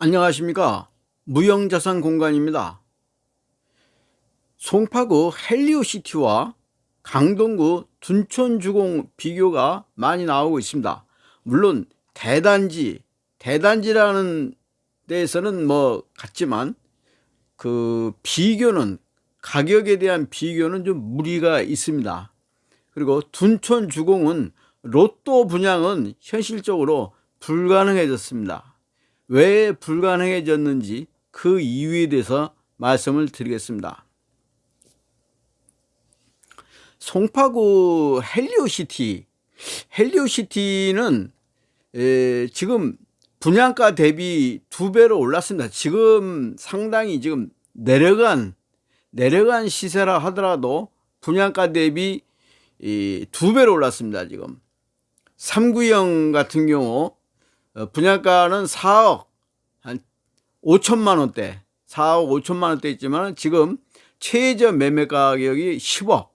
안녕하십니까. 무형자산 공간입니다. 송파구 헬리오시티와 강동구 둔촌주공 비교가 많이 나오고 있습니다. 물론 대단지 대단지라는 데에서는 뭐 같지만 그 비교는 가격에 대한 비교는 좀 무리가 있습니다. 그리고 둔촌주공은 로또 분양은 현실적으로 불가능해졌습니다 왜 불가능해졌는지 그 이유에 대해서 말씀을 드리겠습니다. 송파구 헬리오시티 헬리오시티는 에, 지금 분양가 대비 두 배로 올랐습니다. 지금 상당히 지금 내려간 내려간 시세라 하더라도 분양가 대비 두 배로 올랐습니다. 지금 3구형 같은 경우 어, 분양가는 4억 한 5천만 원대 4억 5천만 원대 있지만 지금 최저 매매 가격이 10억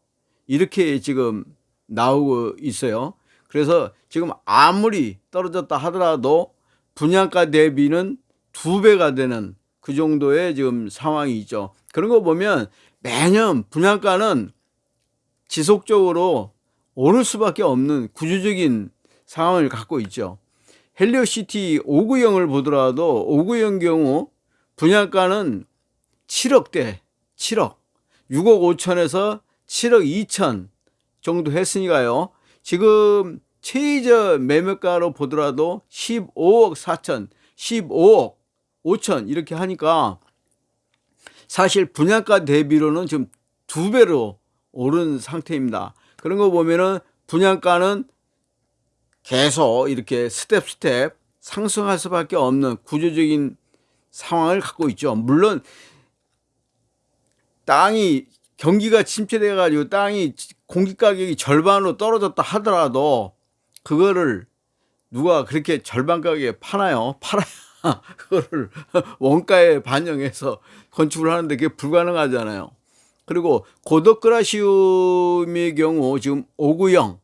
이렇게 지금 나오고 있어요. 그래서 지금 아무리 떨어졌다 하더라도 분양가 대비는 두 배가 되는 그 정도의 지금 상황이 있죠. 그런 거 보면 매년 분양가는 지속적으로 오를 수밖에 없는 구조적인 상황을 갖고 있죠 헬리오시티 5구형을 보더라도 5구형 경우 분양가는 7억대 7억 6억 5천에서 7억 2천 정도 했으니까요. 지금 최저 매매가로 보더라도 15억 4천 15억 5천 이렇게 하니까 사실 분양가 대비로는 지금 두 배로 오른 상태입니다. 그런 거 보면은 분양가는 계속 이렇게 step step 상승할 수밖에 없는 구조적인 상황을 갖고 있죠. 물론 땅이 경기가 침체돼 가지고 땅이 공기 가격이 절반으로 떨어졌다 하더라도 그거를 누가 그렇게 절반 가격에 파나요? 팔아야 그거를 원가에 반영해서 건축을 하는데 그게 불가능하잖아요. 그리고 고덕그라시움의 경우 지금 5구형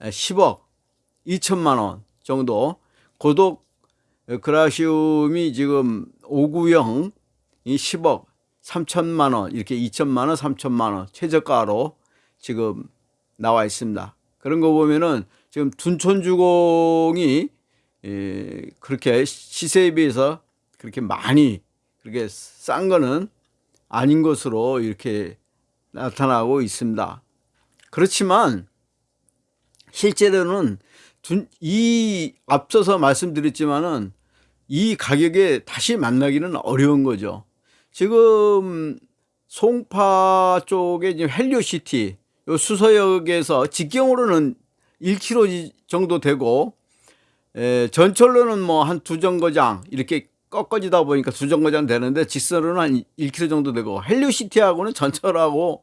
10억 2천만 원 정도. 고독 그라시움이 지금 5구형 이 10억 3천만 원 이렇게 2천만 원 3천만 원 최저가로 지금 나와 있습니다. 그런 거 보면은 지금 둔촌주공이 그렇게 시세에 비해서 그렇게 많이 그렇게 싼 거는 아닌 것으로 이렇게 나타나고 있습니다. 그렇지만 실제로는 이 앞서서 말씀드렸지만은 이 가격에 다시 만나기는 어려운 거죠. 지금 송파 쪽에 지금 헬리오시티 요 수서역에서 직경으로는 1km 정도 되고 에, 전철로는 뭐 한 두 정거장 이렇게 꺾어지다 보니까 두 정거장 되는데 직선으로는 한 1km 정도 되고 헬리오시티하고는 전철하고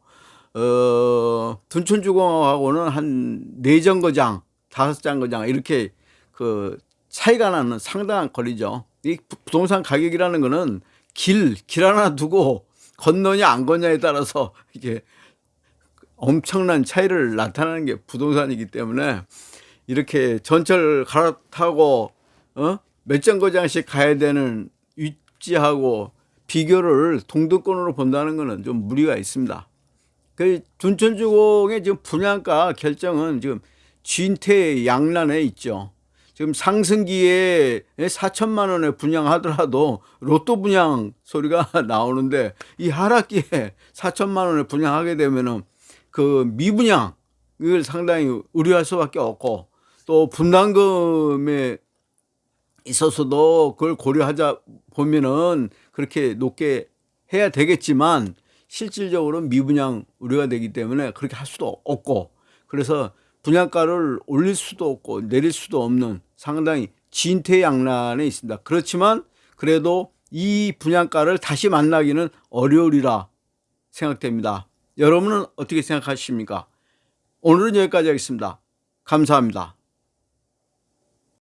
어, 둔촌주공하고는 한 네 정거장 다섯 장거장 이렇게 그 차이가 나는 상당한 거리죠. 이 부동산 가격이라는 거는 길, 길 하나 두고 건너냐 안 건너냐에 따라서 이게 엄청난 차이를 나타내는 게 부동산이기 때문에 이렇게 전철 갈아타고 어? 몇 정거장씩 가야 되는 위치하고 비교를 동등권으로 본다는 것은 좀 무리가 있습니다. 그 둔촌주공의 지금 분양가 결정은 지금 진퇴 양난에 있죠. 지금 상승기에 4천만 원에 분양하더라도 로또 분양 소리가 나오는데 이 하락기에 4천만 원에 분양하게 되면은 그 미분양 이걸 상당히 우려할 수밖에 없고 또 분담금에 있어서도 그걸 고려하자 보면은 그렇게 높게 해야 되겠지만 실질적으로 미분양 우려가 되기 때문에 그렇게 할 수도 없고 그래서 분양가를 올릴 수도 없고 내릴 수도 없는 상당히 진퇴양난에 있습니다. 그렇지만 그래도 이 분양가를 다시 만나기는 어려우리라 생각됩니다. 여러분은 어떻게 생각하십니까? 오늘은 여기까지 하겠습니다. 감사합니다.